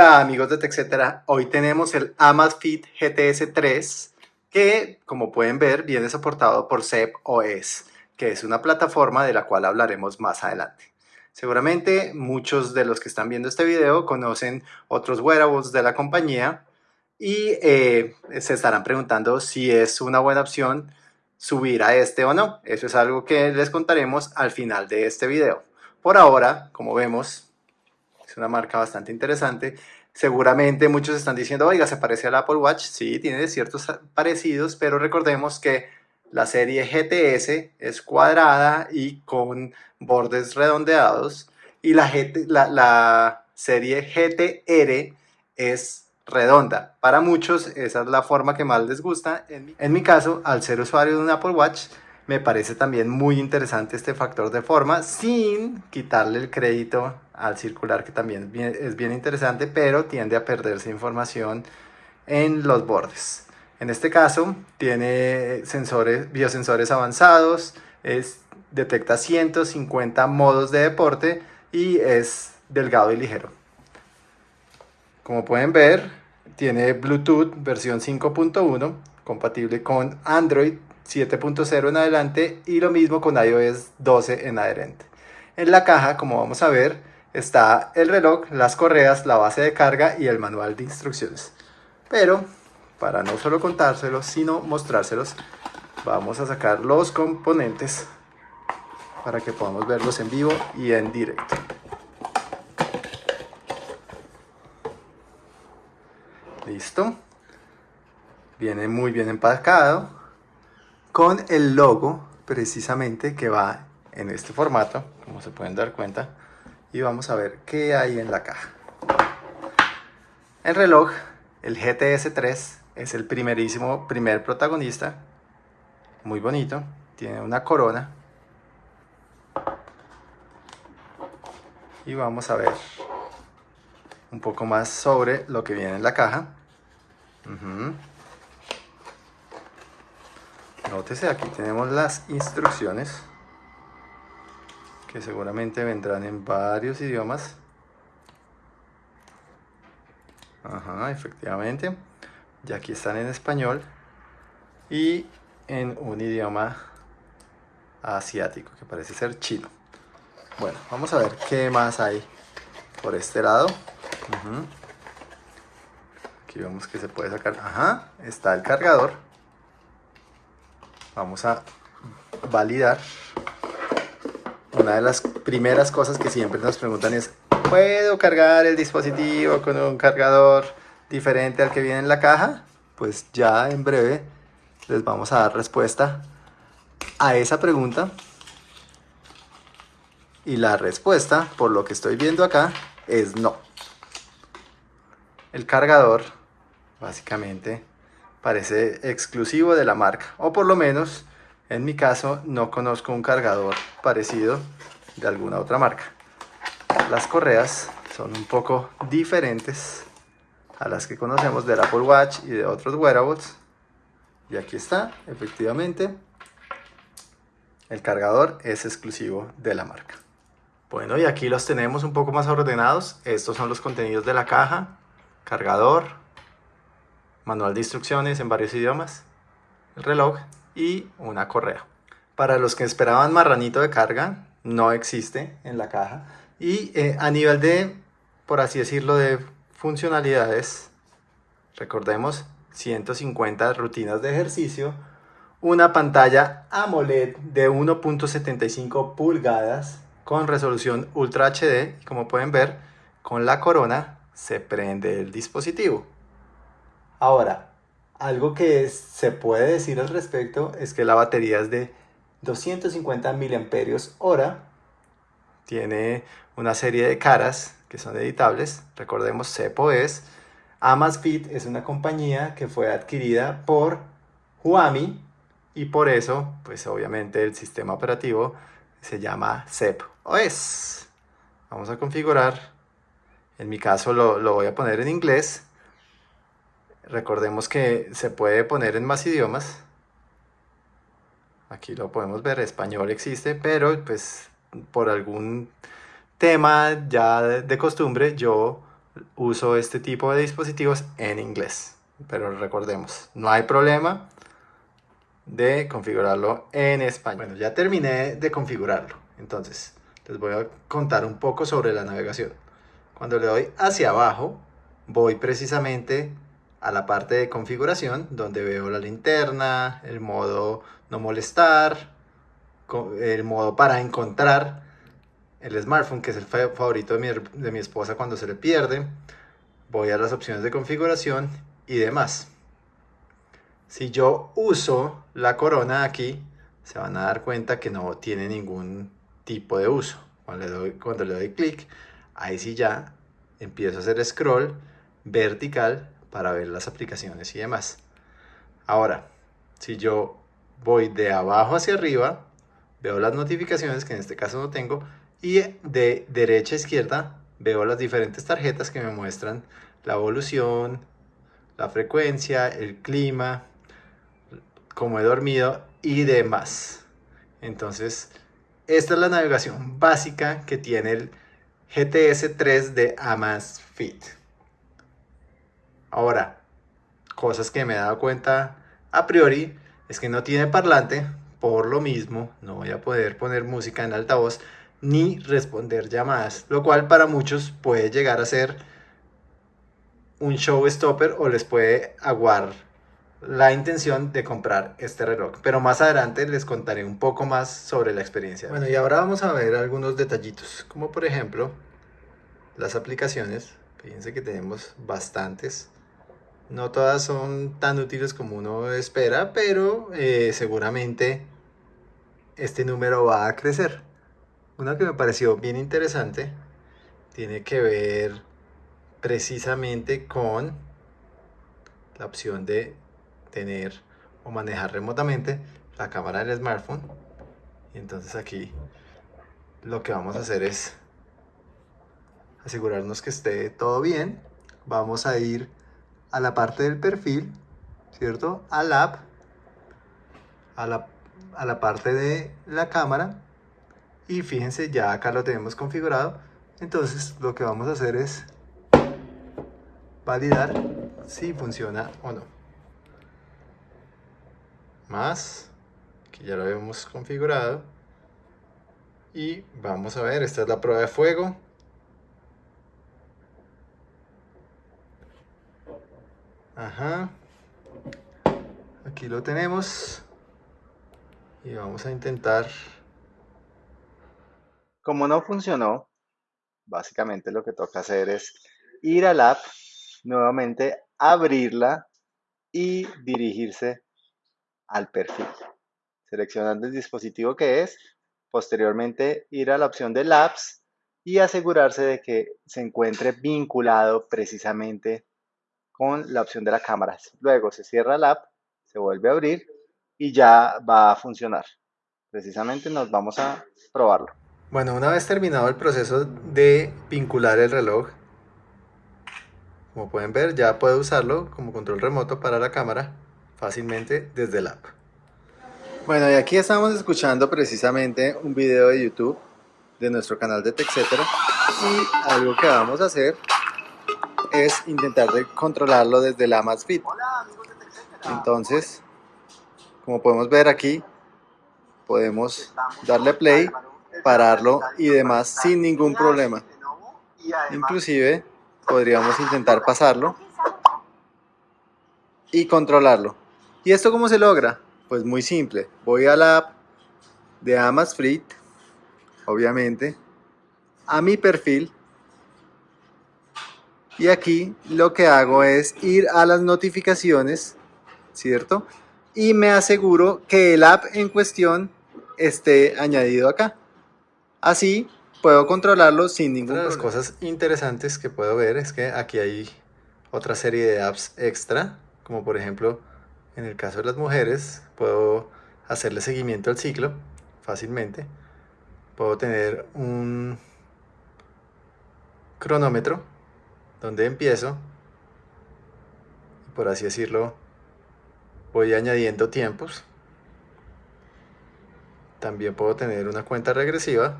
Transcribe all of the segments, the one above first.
Amigos de TechCetera, hoy tenemos el Amazfit GTS 3 que como pueden ver viene soportado por CEP OS, que es una plataforma de la cual hablaremos más adelante. Seguramente muchos de los que están viendo este video conocen otros wearables de la compañía y eh, se estarán preguntando si es una buena opción subir a este o no. Eso es algo que les contaremos al final de este video. Por ahora, como vemos, una marca bastante interesante. Seguramente muchos están diciendo, oiga, se parece al Apple Watch. Sí, tiene ciertos parecidos, pero recordemos que la serie GTS es cuadrada y con bordes redondeados y la, la serie GTR es redonda. Para muchos esa es la forma que más les gusta. En mi, caso, al ser usuario de un Apple Watch, me parece también muy interesante este factor de forma sin quitarle el crédito al circular que también es bien interesante pero tiende a perderse información en los bordes. En este caso tiene sensores, biosensores avanzados, es, detecta 150 modos de deporte y es delgado y ligero. Como pueden ver, tiene Bluetooth versión 5.1, compatible con Android 7.0 en adelante y lo mismo con iOS 12 en adelante. En la caja, como vamos a ver, está el reloj, las correas, la base de carga y el manual de instrucciones. Pero, para no solo contárselos, sino mostrárselos, vamos a sacar los componentes para que podamos verlos en vivo y en directo. Listo. Viene muy bien empacado con el logo precisamente que va en este formato, como se pueden dar cuenta, y vamos a ver qué hay en la caja. El reloj, el GTS 3, es el primerísimo, primer protagonista, muy bonito, tiene una corona, y vamos a ver un poco más sobre lo que viene en la caja. Nótese, aquí tenemos las instrucciones que seguramente vendrán en varios idiomas. Ajá, efectivamente. Y aquí están en español y en un idioma asiático que parece ser chino. Bueno, vamos a ver qué más hay por este lado. Aquí vemos que se puede sacar. Ajá, está el cargador. Vamos a validar. Una de las primeras cosas que siempre nos preguntan es, ¿puedo cargar el dispositivo con un cargador diferente al que viene en la caja? Pues ya en breve les vamos a dar respuesta a esa pregunta. Y la respuesta, por lo que estoy viendo acá, es no. El cargador básicamente parece exclusivo de la marca o por lo menos en mi caso no conozco un cargador parecido de alguna otra marca. Las correas son un poco diferentes a las que conocemos del Apple Watch y de otros wearables. Y aquí está efectivamente. El cargador es exclusivo de la marca. Bueno y aquí los tenemos un poco más ordenados. Estos son los contenidos de la caja. Cargador manual de instrucciones en varios idiomas, el reloj y una correa. Para los que esperaban marranito de carga, no existe en la caja. Y eh, a nivel de, por así decirlo, de funcionalidades, recordemos 150 rutinas de ejercicio, una pantalla AMOLED de 1.75 pulgadas con resolución Ultra HD como pueden ver, con la corona se prende el dispositivo. Ahora, algo que se puede decir al respecto es que la batería es de 250 mAh, tiene una serie de caras que son editables, recordemos Cepo es, Amazfit es una compañía que fue adquirida por Huami y por eso, pues obviamente el sistema operativo se llama CEP OS. Vamos a configurar, en mi caso lo, lo voy a poner en inglés, Recordemos que se puede poner en más idiomas. Aquí lo podemos ver, español existe, pero pues por algún tema ya de costumbre yo uso este tipo de dispositivos en inglés. Pero recordemos, no hay problema de configurarlo en español. Bueno, ya terminé de configurarlo. Entonces, les voy a contar un poco sobre la navegación. Cuando le doy hacia abajo, voy precisamente a la parte de configuración, donde veo la linterna, el modo no molestar, el modo para encontrar el smartphone, que es el favorito de mi, de mi esposa cuando se le pierde. Voy a las opciones de configuración y demás. Si yo uso la corona aquí, se van a dar cuenta que no tiene ningún tipo de uso. Cuando le doy, cuando le doy clic, ahí sí ya empiezo a hacer scroll vertical para ver las aplicaciones y demás. Ahora, si yo voy de abajo hacia arriba, veo las notificaciones, que en este caso no tengo, y de derecha a izquierda veo las diferentes tarjetas que me muestran la evolución, la frecuencia, el clima, cómo he dormido y demás. Entonces, esta es la navegación básica que tiene el GTS 3 de Amazfit. Ahora, cosas que me he dado cuenta a priori es que no tiene parlante, por lo mismo no voy a poder poner música en altavoz ni responder llamadas, lo cual para muchos puede llegar a ser un showstopper o les puede aguar la intención de comprar este reloj. Pero más adelante les contaré un poco más sobre la experiencia. Bueno, y ahora vamos a ver algunos detallitos, como por ejemplo las aplicaciones. Fíjense que tenemos bastantes. No todas son tan útiles como uno espera, pero eh, seguramente este número va a crecer. Una que me pareció bien interesante tiene que ver precisamente con la opción de tener o manejar remotamente la cámara del smartphone y entonces aquí lo que vamos a hacer es asegurarnos que esté todo bien vamos a ir a la parte del perfil cierto al app a la, a la parte de la cámara. Y fíjense ya acá lo tenemos configurado. Entonces lo que vamos a hacer es validar si funciona o no. Más que ya lo hemos configurado. Y vamos a ver esta es la prueba de fuego ajá. Aquí lo tenemos. Y vamos a intentar. Como no funcionó básicamente lo que toca hacer es ir al app nuevamente abrirla y dirigirse al perfil, seleccionando el dispositivo que es, posteriormente ir a la opción de Labs y asegurarse de que se encuentre vinculado precisamente con la opción de la cámara. Luego se cierra la app, se vuelve a abrir y ya va a funcionar. Precisamente nos vamos a probarlo. Bueno, una vez terminado el proceso de vincular el reloj, como pueden ver ya puedo usarlo como control remoto para la cámara fácilmente desde el app. Bueno, y aquí estamos escuchando precisamente un video de YouTube de nuestro canal de TechCetera y algo que vamos a hacer es intentar de controlarlo desde la Amazfit. Entonces, como podemos ver aquí, podemos darle play, pararlo y demás sin ningún problema. Inclusive podríamos intentar pasarlo y controlarlo. ¿Y esto cómo se logra? Pues muy simple. Voy a la app de Amazfit, obviamente, a mi perfil y aquí lo que hago es ir a las notificaciones, ¿cierto? Y me aseguro que el app en cuestión esté añadido acá. Así puedo controlarlo sin ninguna de las cosas interesantes que puedo ver es que aquí hay otra serie de apps extra como por ejemplo en el caso de las mujeres puedo hacerle seguimiento al ciclo fácilmente puedo tener un cronómetro donde empiezo por así decirlo voy añadiendo tiempos también puedo tener una cuenta regresiva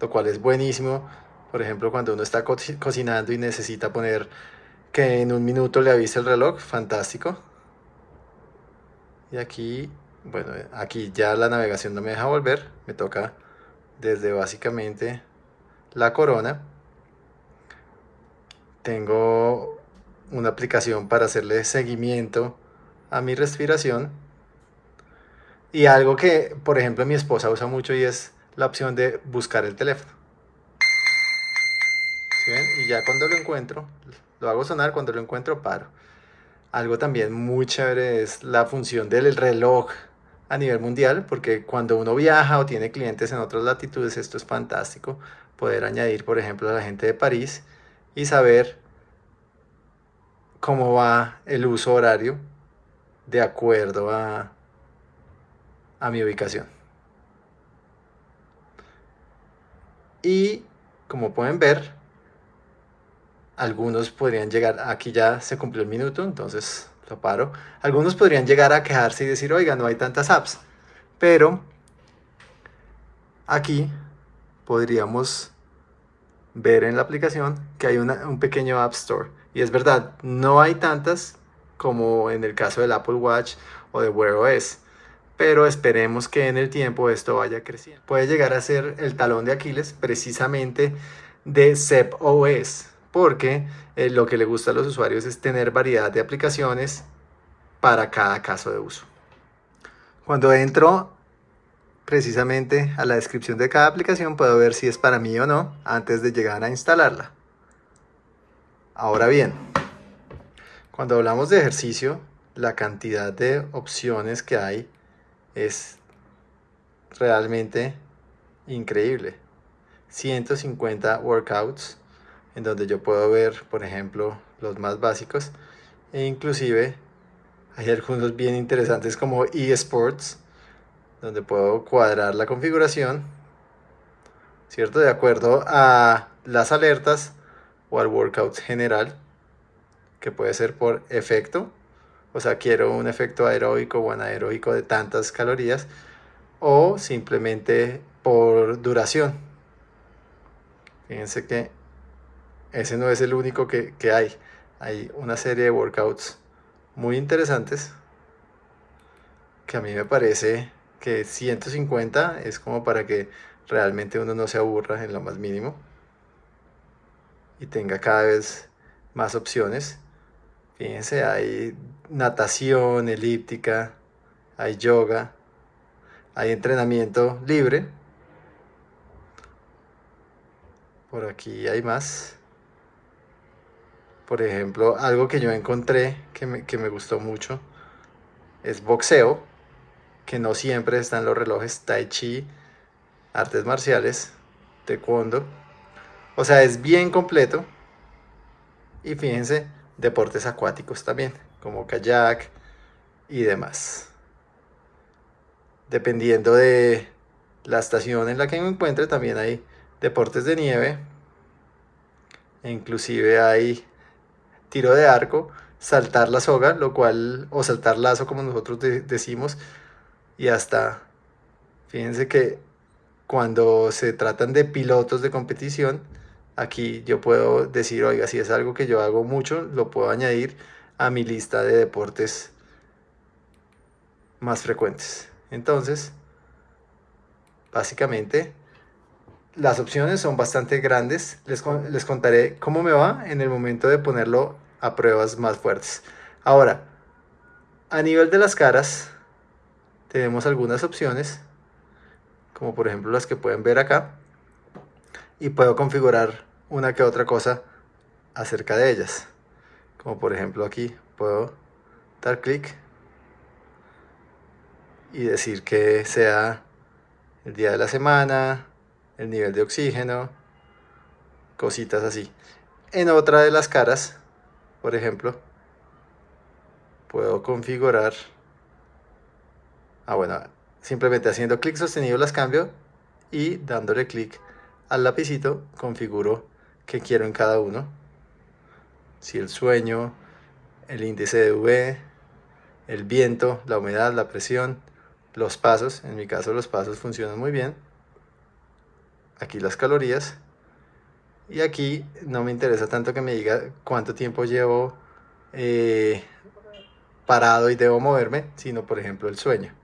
lo cual es buenísimo Por ejemplo, cuando uno está co cocinando y necesita poner que en un minuto le avise el reloj, fantástico. Y aquí, bueno, aquí ya la navegación no me deja volver, me toca desde básicamente la corona. Tengo una aplicación para hacerle seguimiento a mi respiración. Y algo que, por ejemplo, mi esposa usa mucho y es la opción de buscar el teléfono. Y ya cuando lo encuentro, lo hago sonar, cuando lo encuentro paro. Algo también muy chévere es la función del reloj a nivel mundial, porque cuando uno viaja o tiene clientes en otras latitudes, esto es fantástico, poder añadir, por ejemplo, a la gente de París y saber cómo va el uso horario de acuerdo a, a mi ubicación. Y como pueden ver, algunos podrían llegar, aquí ya se cumplió el minuto, entonces lo paro. Algunos podrían llegar a quejarse y decir, oiga, no hay tantas apps. Pero aquí podríamos ver en la aplicación que hay un pequeño App Store. Y es verdad, no hay tantas como en el caso del Apple Watch o de Wear OS. Pero esperemos que en el tiempo esto vaya creciendo. Puede llegar a ser el talón de Aquiles precisamente de Zep OS porque eh, lo que le gusta a los usuarios es tener variedad de aplicaciones para cada caso de uso. Cuando entro precisamente a la descripción de cada aplicación puedo ver si es para mí o no antes de llegar a instalarla. Ahora bien, cuando hablamos de ejercicio, la cantidad de opciones que hay es realmente increíble. 150 workouts en donde yo puedo ver, por ejemplo, los más básicos e inclusive hay algunos bien interesantes como eSports, donde puedo cuadrar la configuración, ¿cierto? De acuerdo a las alertas o al workout general, que puede ser por efecto, o sea, quiero un efecto aeróbico o anaeróbico de tantas calorías, o simplemente por duración. Fíjense que ese no es el único que, hay. Hay una serie de workouts muy interesantes que a mí me parece que 150 es como para que realmente uno no se aburra en lo más mínimo y tenga cada vez más opciones. Fíjense, hay natación, elíptica, hay yoga, hay entrenamiento libre. Por aquí hay más. Por ejemplo, algo que yo encontré que me, gustó mucho es boxeo, que no siempre están los relojes tai chi, artes marciales, taekwondo. O sea, es bien completo. Y fíjense, deportes acuáticos también, como kayak y demás. Dependiendo de la estación en la que me encuentre, también hay deportes de nieve. Inclusive hay tiro de arco, saltar la soga, lo cual, o saltar lazo como nosotros decimos, y hasta, fíjense que cuando se tratan de pilotos de competición, aquí yo puedo decir, oiga, si es algo que yo hago mucho, lo puedo añadir a mi lista de deportes más frecuentes. Entonces, básicamente, las opciones son bastante grandes. Les, les contaré cómo me va en el momento de ponerlo a pruebas más fuertes. Ahora, a nivel de las caras, tenemos algunas opciones, como por ejemplo las que pueden ver acá, y puedo configurar una que otra cosa acerca de ellas. Como por ejemplo aquí puedo dar clic y decir que sea el día de la semana, el nivel de oxígeno, cositas así. En otra de las caras, por ejemplo, puedo configurar, ah bueno, simplemente haciendo clic sostenido las cambio y dándole clic al lapicito configuro que quiero en cada uno. Si el sueño, el índice de V, el viento, la humedad, la presión, los pasos, en mi caso los pasos funcionan muy bien aquí las calorías Y aquí no me interesa tanto que me diga cuánto tiempo llevo eh, parado y debo moverme, sino por ejemplo el sueño.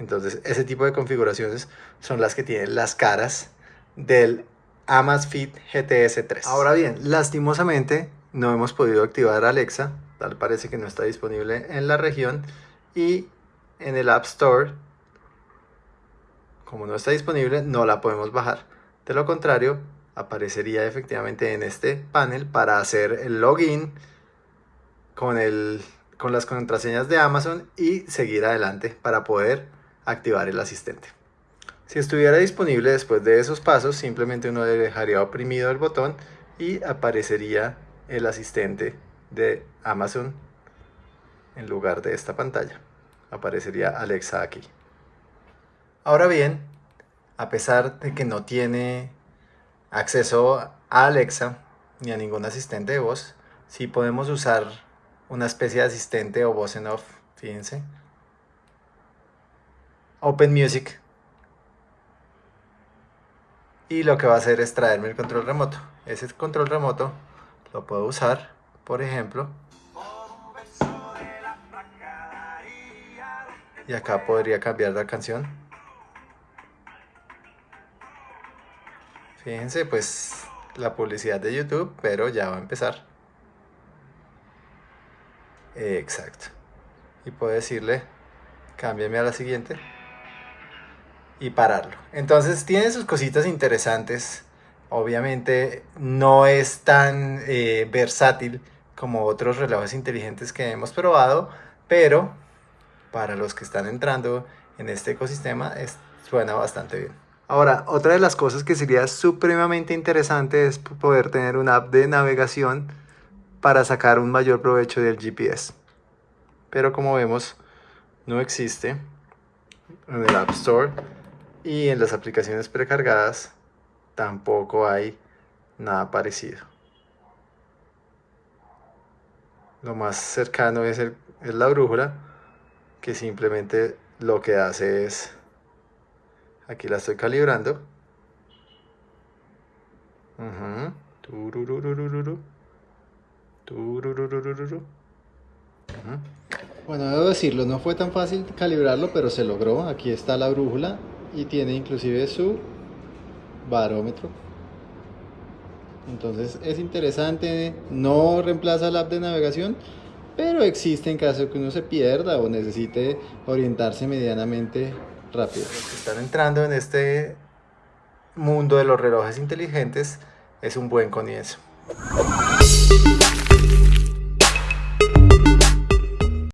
Entonces ese tipo de configuraciones son las que tienen las caras del Amazfit GTS 3. Ahora bien, lastimosamente no hemos podido activar Alexa, tal parece que no está disponible en la región y en el App Store, como no está disponible, no la podemos bajar. De lo contrario, aparecería efectivamente en este panel para hacer el login con, el, con las contraseñas de Amazon y seguir adelante para poder activar el asistente. Si estuviera disponible después de esos pasos, simplemente uno dejaría oprimido el botón y aparecería el asistente de Amazon en lugar de esta pantalla. Aparecería Alexa aquí. Ahora bien, a pesar de que no tiene acceso a Alexa ni a ningún asistente de voz, sí podemos usar una especie de asistente o voz en off, fíjense. Open Music. Y lo que va a hacer es traerme el control remoto. Ese control remoto lo puedo usar, por ejemplo. Y acá podría cambiar la canción. Fíjense, pues la publicidad de YouTube, pero ya va a empezar. Exacto. Y puedo decirle, cámbiame a la siguiente. Y pararlo. Entonces tiene sus cositas interesantes. Obviamente no es tan eh, versátil como otros relojes inteligentes que hemos probado, pero para los que están entrando en este ecosistema suena bastante bien. Ahora, otra de las cosas que sería supremamente interesante es poder tener una app de navegación para sacar un mayor provecho del GPS. Pero como vemos, no existe en el App Store y en las aplicaciones precargadas tampoco hay nada parecido. Lo más cercano es, es la brújula, que simplemente lo que hace es Aquí la estoy calibrando. Bueno, debo decirlo, no fue tan fácil calibrarlo, pero se logró. Aquí está la brújula y tiene inclusive su barómetro. Entonces es interesante, no reemplaza la app de navegación, pero existe en caso que uno se pierda o necesite orientarse medianamente rápido. Están entrando en este mundo de los relojes inteligentes es un buen comienzo.